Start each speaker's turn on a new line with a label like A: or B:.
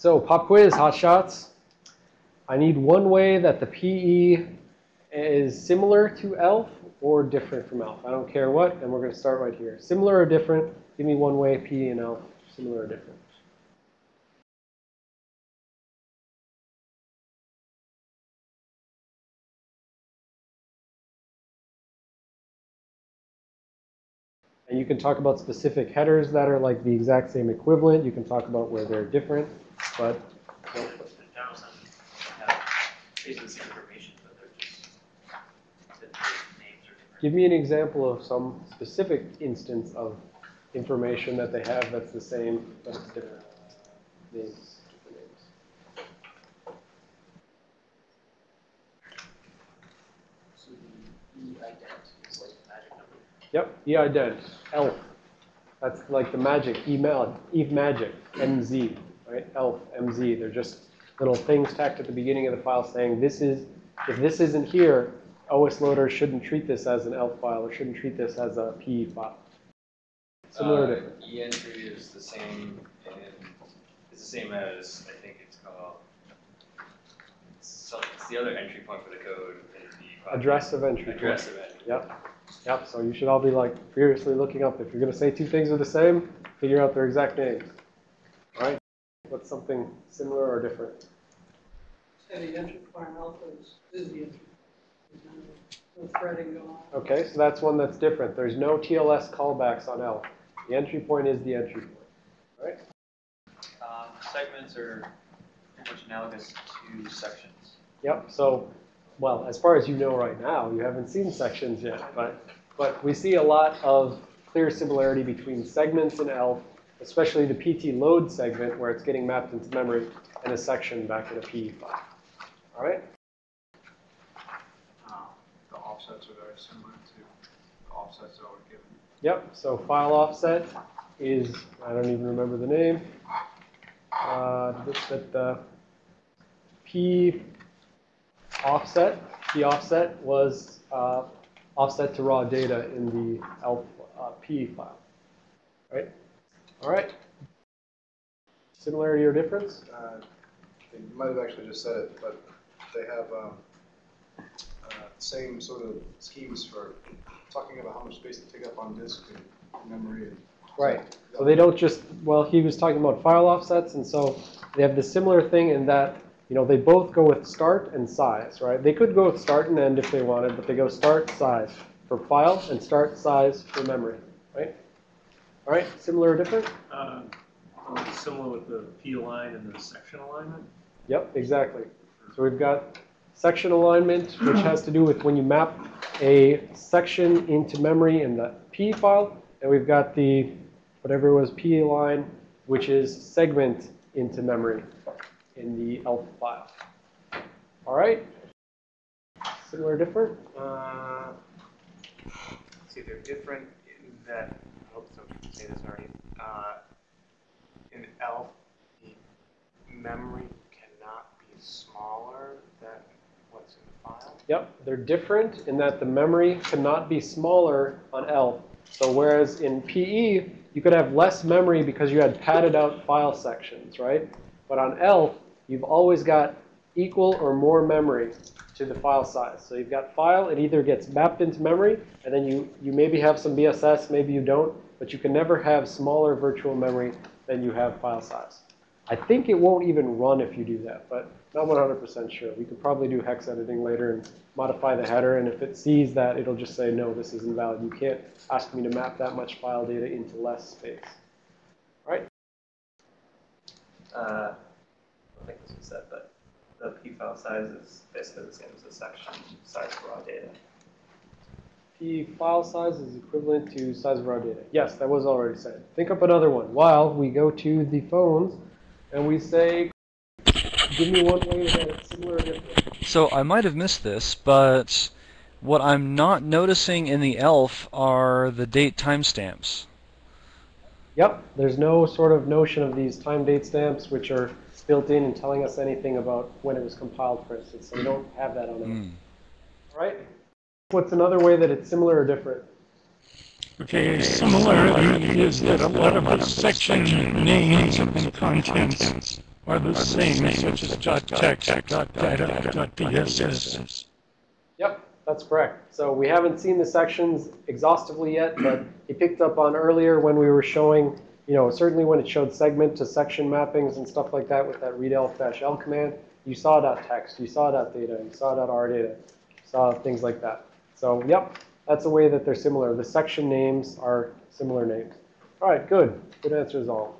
A: So pop quiz, hot shots. I need one way that the PE is similar to ELF or different from ELF. I don't care what, and we're going to start right here. Similar or different? Give me one way PE and ELF, similar or different. And you can talk about specific headers that are like the exact same equivalent. You can talk about where they're different, but
B: The general sense have basically information, but they're just, the names are different.
A: give me an example of some specific instance of information that they have that's the same, but it's different names. different names.
B: So the e-ident is like the magic number.
A: Yep, e-ident, ELF. That's like the magic, email, e-magic, MZ, right? ELF, MZ. They're just little things tacked at the beginning of the file saying this is, if this isn't here, OS loader shouldn't treat this as an ELF file or shouldn't treat this as a PE file. Similar to.
C: Uh, E-entry is the same, and it's the same as, I think it's called, so it's the other entry point for the code in the.
A: Address of entry.
C: Address of entry.
A: Yep, yep, so you should all be like furiously looking up. If you're gonna say two things are the same, figure out their exact names. All right, what's something similar or different?
D: Say the entry farm alpha is, is the entry. No- No threading going on.
A: Okay, so that's one that's different. There's no TLS callbacks on ELF. The entry point is the entry point. All right,
B: Um, segments are pretty much analogous to sections.
A: yep, so, well, as far as you know right now, you haven't seen sections yet, but, but we see a lot of clear similarity between segments in ELF, especially the PT load segment where it's getting mapped into memory and a section back in a PE file. All right?
E: Uh, The offsets are very similar to the offsets that were given.
A: Yep, so file offset is, I don't even remember the name. Uh, that, the P offset, P offset was uh, offset to raw data in the ELF uh, P file. Right? All right. Similarity or difference?
F: Uh, You might have actually just said it, but they have um, uh, same sort of schemes for talking about how much space to take up on disk and memory. and-
A: Right. So they don't just, well, he was talking about file offsets, and so they have the similar thing in that, you know, they both go with start and size, right? They could go with start and end if they wanted, but they go start, size for file and start, size for memory, right? All right, similar or different?
G: Uh, uh, Similar with the P align and the section alignment?
A: Yep, exactly. So we've got section alignment, which has to do with when you map a section into memory in the P file, and we've got the, whatever it was P align, which is segment into memory in the ELF file. All right? Similar, or different?
H: Uh, see, they're different in that, Some people say this already. Uh, in ELF, the memory cannot be smaller than what's in the file.
A: Yep, they're different in that the memory cannot be smaller on ELF. So whereas in PE, you could have less memory because you had padded out file sections, right? But on ELF, you've always got equal or more memory to the file size. So you've got file, it either gets mapped into memory, and then you, you maybe have some BSS, maybe you don't, but you can never have smaller virtual memory than you have file size. I think it won't even run if you do that, but not 100% sure. We could probably do hex editing later and modify the header, and if it sees that, it'll just say, no, this is invalid. You can't ask me to map that much file data into less space. All right?
B: Uh, I don't think this was said, but file size is basically the same as the section size for raw data.
A: P file size is equivalent to size of raw data. Yes, that was already said. Think up another one. While we go to the phones and we say, give me one way that it's similar or different.
I: So I might have missed this, but what I'm not noticing in the ELF are the date timestamps.
A: Yep, there's no sort of notion of these time date stamps which are built in and telling us anything about when it was compiled, for instance. So we don't have that on it.
I: Mm.
A: All right? What's another way that it's similar or different?
J: Okay, similarity is that a lot of the section names and contents are the same, such as dot text, dot data, dot BSS.
A: Yep, that's correct. So we haven't seen the sections exhaustively yet, but he picked up on earlier when we were showing, you know, certainly when it showed segment to section mappings and stuff like that with that readelf-l command, you saw text, you saw data, you saw dot r data, you saw things like that. So yep, that's a way that they're similar. The section names are similar names. All right, good. Good answers all.